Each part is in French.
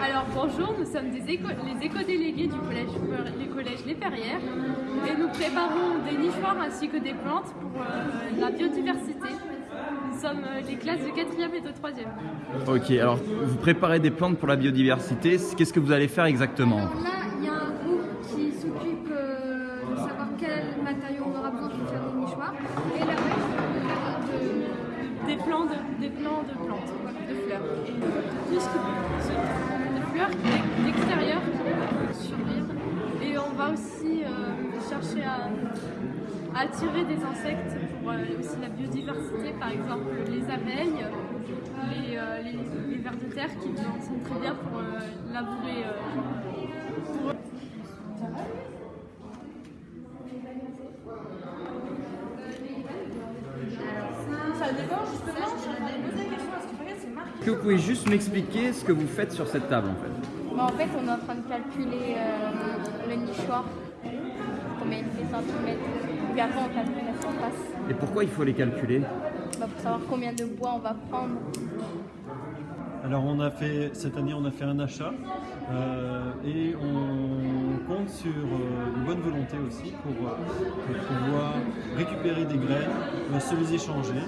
Alors bonjour, nous sommes des éco les éco-délégués du collège, les collèges Les Perrières et nous préparons des nichoirs ainsi que des plantes pour euh, la biodiversité. Nous sommes euh, les classes de 4e et de 3e. Ok, alors vous préparez des plantes pour la biodiversité, qu'est-ce que vous allez faire exactement? Alors là, il y a un groupe qui s'occupe euh, de savoir quel matériau on aura besoin pour faire des nichoirs. Des plants de plantes, de fleurs. Et tout ce qui de fleurs d'extérieur sur l'île. Et on va aussi euh, chercher à, attirer des insectes pour euh, aussi la biodiversité, par exemple les abeilles, les, euh, les- les vers de terre qui sont très bien pour euh, labourer. euh, pour- Ça dépend justement, je vais poser la question, parce que c'est marqué. Est-ce que vous pouvez juste m'expliquer ce que vous faites sur cette table en fait Bah, en fait, on est en train de calculer euh, le nichoir, combien il fait centimètres. Puis après, on calcule la surface Et pourquoi il faut les calculer bah, pour savoir combien de bois on va prendre. Alors on a fait cette année on a fait un achat euh, et on compte sur euh, une bonne volonté aussi pour, euh, pour pouvoir récupérer des graines, euh, se les échanger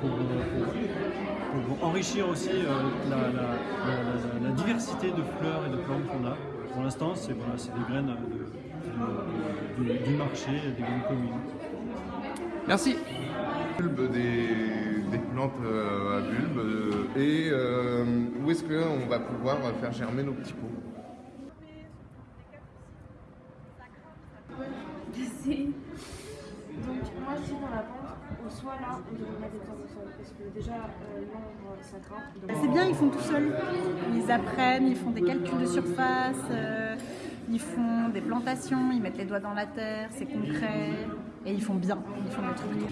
pour, pour- pour enrichir aussi euh, la, la- la- la- la diversité de fleurs et de plantes qu'on a. Pour l'instant c'est voilà, des graines de- de- du- du marché, des graines communes. Merci bulbes des, des plantes euh, à bulbes euh, et euh, où est-ce qu'on va pouvoir faire germer nos petits pots? C'est- Donc moi je dis dans la pente, ou soit là, on devrait mettre des plantes au sol, parce que déjà euh, l'ombre ça grimpe. donc- C'est bien, ils font tout seuls. Ils apprennent, ils font des calculs de surface, euh, ils font des plantations, ils mettent les doigts dans la terre, c'est concret. Et ils font bien, ils font le truc.